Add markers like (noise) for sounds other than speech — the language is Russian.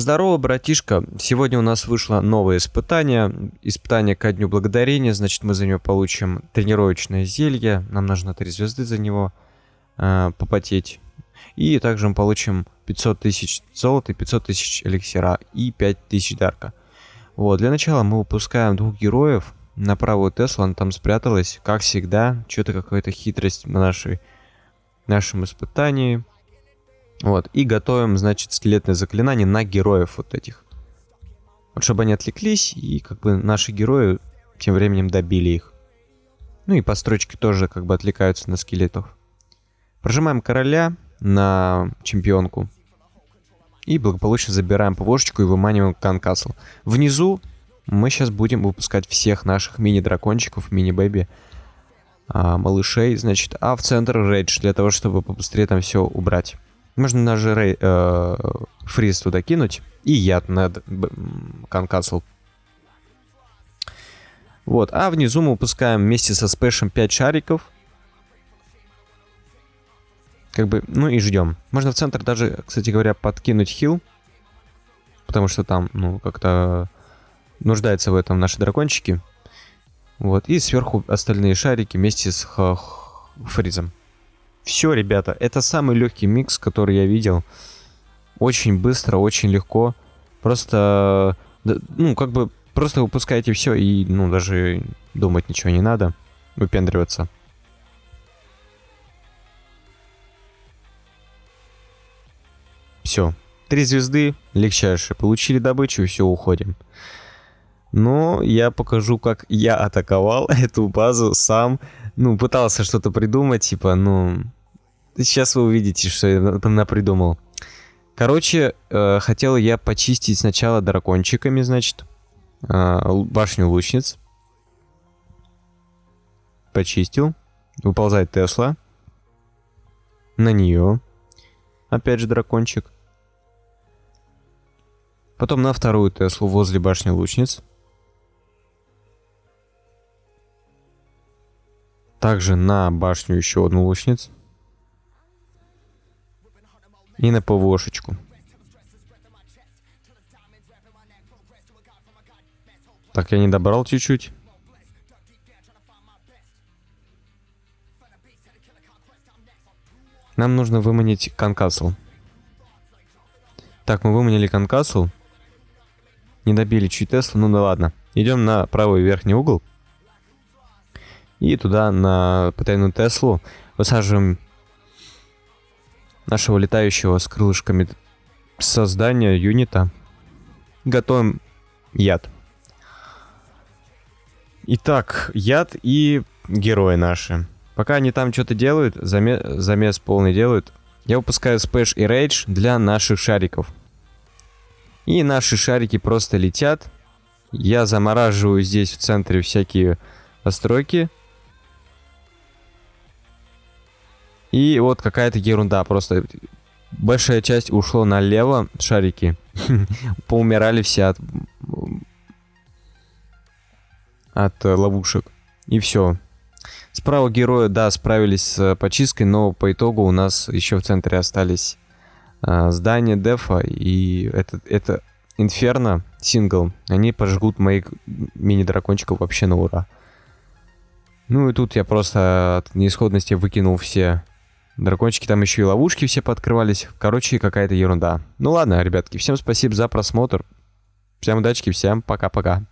Здорово, братишка. Сегодня у нас вышло новое испытание. Испытание ко Дню Благодарения. Значит, мы за него получим тренировочное зелье. Нам нужно 3 звезды за него э, попотеть. И также мы получим 500 тысяч золота, 500 тысяч эликсира и 5 тысяч дарка. Вот, для начала мы выпускаем двух героев на правую Теслу. Она там спряталась, как всегда. Что-то какая-то хитрость на нашей, нашем испытании. Вот, и готовим, значит, скелетное заклинание на героев вот этих. Вот чтобы они отвлеклись, и как бы наши герои тем временем добили их. Ну и постройки тоже как бы отвлекаются на скелетов. Прожимаем короля на чемпионку. И благополучно забираем ПВОшечку и выманиваем Канкасл. Внизу мы сейчас будем выпускать всех наших мини-дракончиков, мини-бэби, а, малышей, значит, а в центр рейдж, для того, чтобы побыстрее там все убрать. Можно даже рей, э, фриз туда кинуть. И яд на конкасл. Вот. А внизу мы выпускаем вместе со спэшем 5 шариков. Как бы, ну и ждем. Можно в центр даже, кстати говоря, подкинуть хил. Потому что там, ну, как-то нуждаются в этом наши дракончики. Вот. И сверху остальные шарики вместе с фризом. Все, ребята, это самый легкий микс, который я видел. Очень быстро, очень легко. Просто, ну, как бы, просто выпускаете все и, ну, даже думать ничего не надо. Выпендриваться. Все. Три звезды, легчайшие. Получили добычу, и все, уходим. Но я покажу, как я атаковал (laughs) эту базу сам. Ну, пытался что-то придумать, типа, ну... Сейчас вы увидите, что я придумал. Короче, э, хотел я почистить сначала дракончиками, значит, э, башню лучниц. Почистил. Выползает Тесла. На нее. Опять же дракончик. Потом на вторую Теслу возле башни лучниц. Также на башню еще одну лучниц. И на ПВОшечку. Так, я не добрал чуть-чуть. Нам нужно выманить конкасл. Так, мы выманили конкасл. Не добили чуть Теслу, ну да ладно. Идем на правый верхний угол. И туда на потайную Теслу высаживаем нашего летающего с крылышками создания юнита. Готовим яд. Итак, яд и герои наши. Пока они там что-то делают, замес, замес полный делают, я выпускаю спэш и рейдж для наших шариков. И наши шарики просто летят. Я замораживаю здесь в центре всякие постройки. И вот какая-то ерунда, просто большая часть ушло налево, шарики. (laughs) Поумирали все от, от ловушек. И все. Справа герои, да, справились с почисткой, но по итогу у нас еще в центре остались э, здания дефа, и это, это Инферно, сингл, они пожгут моих мини-дракончиков вообще на ура. Ну и тут я просто от неисходности выкинул все Дракончики там еще и ловушки все пооткрывались. Короче, какая-то ерунда. Ну ладно, ребятки, всем спасибо за просмотр. Всем удачи, всем пока-пока.